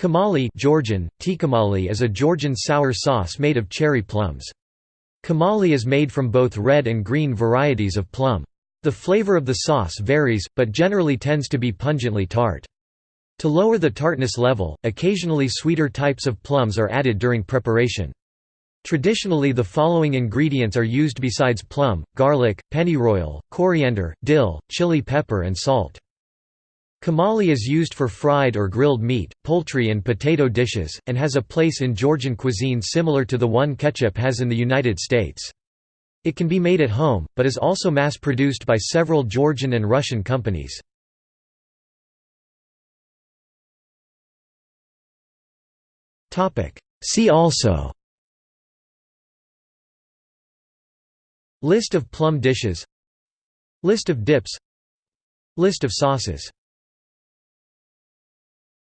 Tkemali Georgian, tikamali is a Georgian sour sauce made of cherry plums. Tkemali is made from both red and green varieties of plum. The flavor of the sauce varies, but generally tends to be pungently tart. To lower the tartness level, occasionally sweeter types of plums are added during preparation. Traditionally the following ingredients are used besides plum, garlic, pennyroyal, coriander, dill, chili pepper and salt. Tkemali is used for fried or grilled meat, poultry and potato dishes, and has a place in Georgian cuisine similar to the one ketchup has in the United States. It can be made at home, but is also mass-produced by several Georgian and Russian companies. See also List of plum dishes List of dips List of sauces